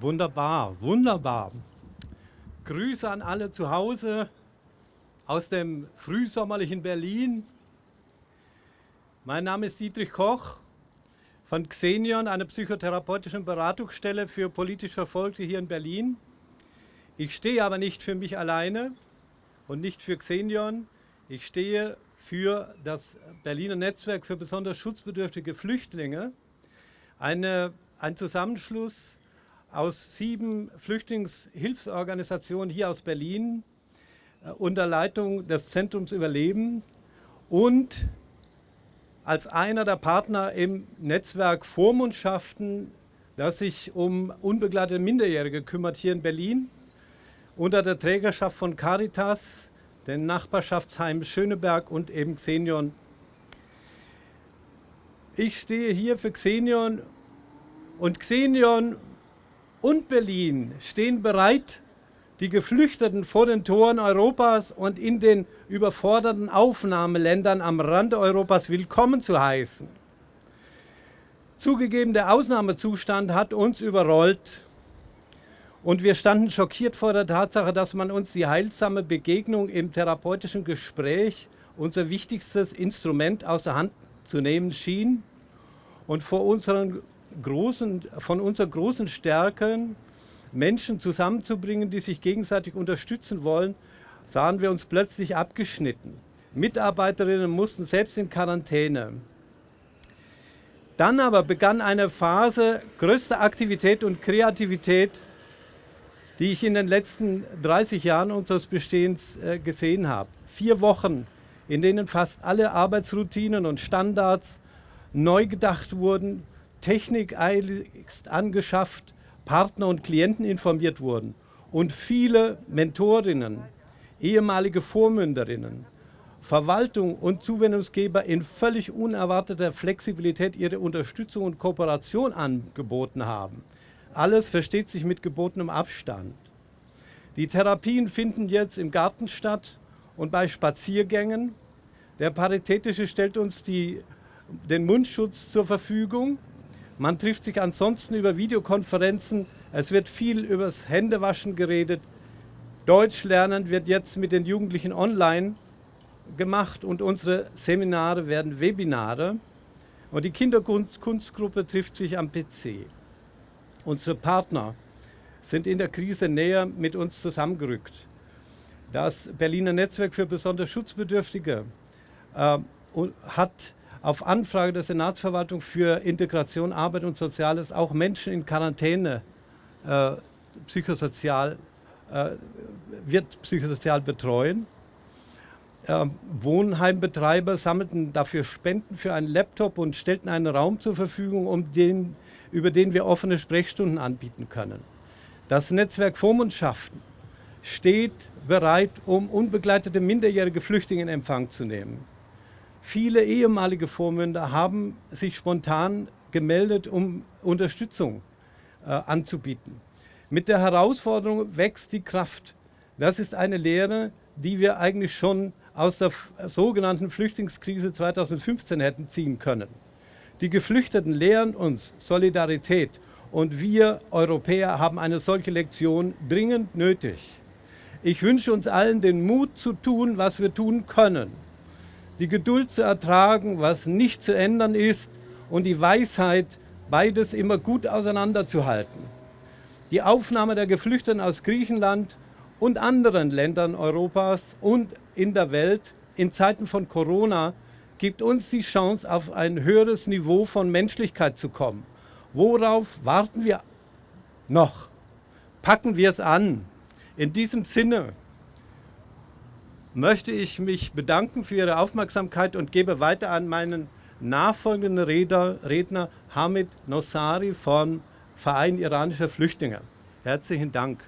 Wunderbar, wunderbar. Grüße an alle zu Hause aus dem frühsommerlichen Berlin. Mein Name ist Dietrich Koch von Xenion, einer psychotherapeutischen Beratungsstelle für politisch Verfolgte hier in Berlin. Ich stehe aber nicht für mich alleine und nicht für Xenion. Ich stehe für das Berliner Netzwerk für besonders schutzbedürftige Flüchtlinge, eine, ein Zusammenschluss aus sieben Flüchtlingshilfsorganisationen hier aus Berlin äh, unter Leitung des Zentrums Überleben und als einer der Partner im Netzwerk Vormundschaften, das sich um unbegleitete Minderjährige kümmert hier in Berlin, unter der Trägerschaft von Caritas, den Nachbarschaftsheim Schöneberg und eben Xenion. Ich stehe hier für Xenion und Xenion und Berlin stehen bereit, die Geflüchteten vor den Toren Europas und in den überforderten Aufnahmeländern am Rande Europas willkommen zu heißen. Zugegeben, der Ausnahmezustand hat uns überrollt und wir standen schockiert vor der Tatsache, dass man uns die heilsame Begegnung im therapeutischen Gespräch, unser wichtigstes Instrument, aus der Hand zu nehmen schien und vor unseren großen, von unserer großen Stärke, Menschen zusammenzubringen, die sich gegenseitig unterstützen wollen, sahen wir uns plötzlich abgeschnitten. Mitarbeiterinnen mussten selbst in Quarantäne. Dann aber begann eine Phase größter Aktivität und Kreativität, die ich in den letzten 30 Jahren unseres Bestehens äh, gesehen habe. Vier Wochen, in denen fast alle Arbeitsroutinen und Standards neu gedacht wurden, Technik eiligst angeschafft, Partner und Klienten informiert wurden und viele Mentorinnen, ehemalige Vormünderinnen, Verwaltung und Zuwendungsgeber in völlig unerwarteter Flexibilität ihre Unterstützung und Kooperation angeboten haben. Alles versteht sich mit gebotenem Abstand. Die Therapien finden jetzt im Garten statt und bei Spaziergängen. Der Paritätische stellt uns die, den Mundschutz zur Verfügung man trifft sich ansonsten über Videokonferenzen. Es wird viel übers Händewaschen geredet. Deutsch lernen wird jetzt mit den Jugendlichen online gemacht und unsere Seminare werden Webinare. Und die Kinderkunstgruppe trifft sich am PC. Unsere Partner sind in der Krise näher mit uns zusammengerückt. Das Berliner Netzwerk für besonders Schutzbedürftige äh, hat auf Anfrage der Senatsverwaltung für Integration, Arbeit und Soziales auch Menschen in Quarantäne äh, psychosozial, äh, wird psychosozial betreuen. Äh, Wohnheimbetreiber sammelten dafür Spenden für einen Laptop und stellten einen Raum zur Verfügung, um den, über den wir offene Sprechstunden anbieten können. Das Netzwerk Vormundschaften steht bereit, um unbegleitete minderjährige Flüchtlinge in Empfang zu nehmen. Viele ehemalige Vormünder haben sich spontan gemeldet, um Unterstützung äh, anzubieten. Mit der Herausforderung wächst die Kraft. Das ist eine Lehre, die wir eigentlich schon aus der sogenannten Flüchtlingskrise 2015 hätten ziehen können. Die Geflüchteten lehren uns Solidarität und wir Europäer haben eine solche Lektion dringend nötig. Ich wünsche uns allen den Mut zu tun, was wir tun können die Geduld zu ertragen, was nicht zu ändern ist und die Weisheit, beides immer gut auseinanderzuhalten. Die Aufnahme der Geflüchteten aus Griechenland und anderen Ländern Europas und in der Welt in Zeiten von Corona gibt uns die Chance, auf ein höheres Niveau von Menschlichkeit zu kommen. Worauf warten wir noch? Packen wir es an. In diesem Sinne möchte ich mich bedanken für Ihre Aufmerksamkeit und gebe weiter an meinen nachfolgenden Redner, Redner Hamid Nossari vom Verein iranischer Flüchtlinge. Herzlichen Dank.